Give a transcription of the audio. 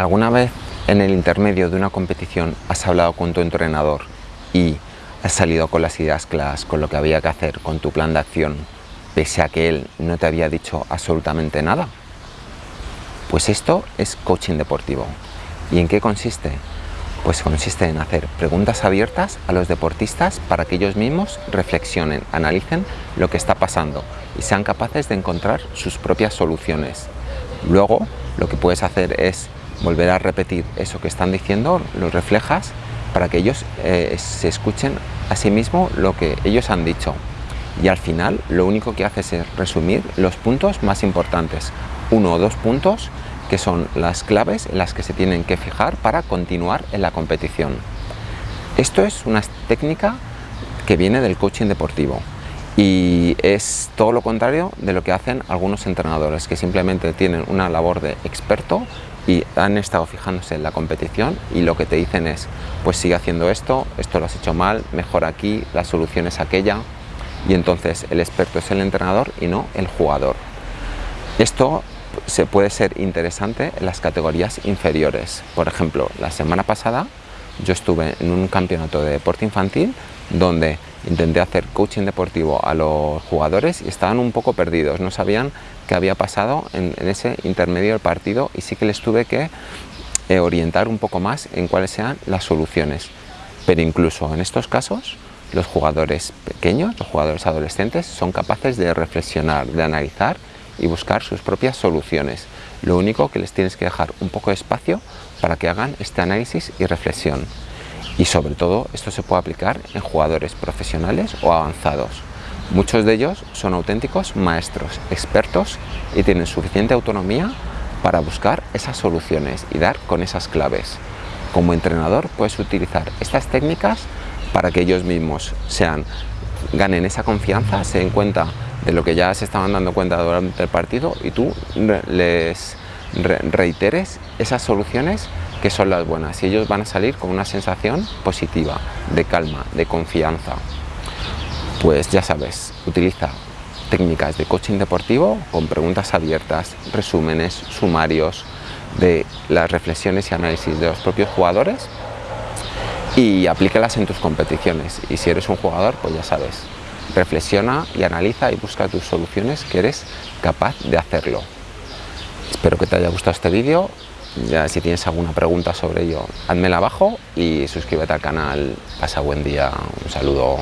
¿Alguna vez en el intermedio de una competición has hablado con tu entrenador y has salido con las ideas claras, con lo que había que hacer, con tu plan de acción, pese a que él no te había dicho absolutamente nada? Pues esto es coaching deportivo. ¿Y en qué consiste? Pues consiste en hacer preguntas abiertas a los deportistas para que ellos mismos reflexionen, analicen lo que está pasando y sean capaces de encontrar sus propias soluciones. Luego, lo que puedes hacer es volver a repetir eso que están diciendo, lo reflejas para que ellos eh, se escuchen a sí mismos lo que ellos han dicho. Y al final lo único que haces es resumir los puntos más importantes, uno o dos puntos que son las claves en las que se tienen que fijar para continuar en la competición. Esto es una técnica que viene del coaching deportivo y es todo lo contrario de lo que hacen algunos entrenadores que simplemente tienen una labor de experto y han estado fijándose en la competición y lo que te dicen es pues sigue haciendo esto, esto lo has hecho mal, mejor aquí, la solución es aquella y entonces el experto es el entrenador y no el jugador. Esto se puede ser interesante en las categorías inferiores. Por ejemplo, la semana pasada yo estuve en un campeonato de deporte infantil donde intenté hacer coaching deportivo a los jugadores y estaban un poco perdidos, no sabían qué había pasado en, ese intermedio del partido y sí que les tuve que eh, orientar un poco más en cuáles sean las soluciones. Pero incluso en estos casos, los jugadores pequeños, los jugadores adolescentes, son capaces de reflexionar, de analizar y buscar sus propias soluciones. Lo único que les tienes que dejar un poco de espacio para que hagan este análisis y reflexión. Y sobre todo esto se puede aplicar en jugadores profesionales o avanzados. Muchos de ellos son auténticos maestros, expertos y tienen suficiente autonomía para buscar esas soluciones y dar con esas claves. Como entrenador puedes utilizar estas técnicas para que ellos mismos sean, ganen esa confianza, se den cuenta de lo que ya se estaban dando cuenta durante el partido y tú les reiteres esas soluciones que son las buenas y ellos van a salir con una sensación positiva, de calma, de confianza. Pues ya sabes, utiliza técnicas de coaching deportivo con preguntas abiertas, resúmenes, sumarios de las reflexiones y análisis de los propios jugadores y aplícalas en tus competiciones. Y si eres un jugador, pues ya sabes, reflexiona y analiza y busca tus soluciones que eres capaz de hacerlo. Espero que te haya gustado este vídeo. Ya si tienes alguna pregunta sobre ello, házmela abajo y suscríbete al canal. Pasa buen día. Un saludo.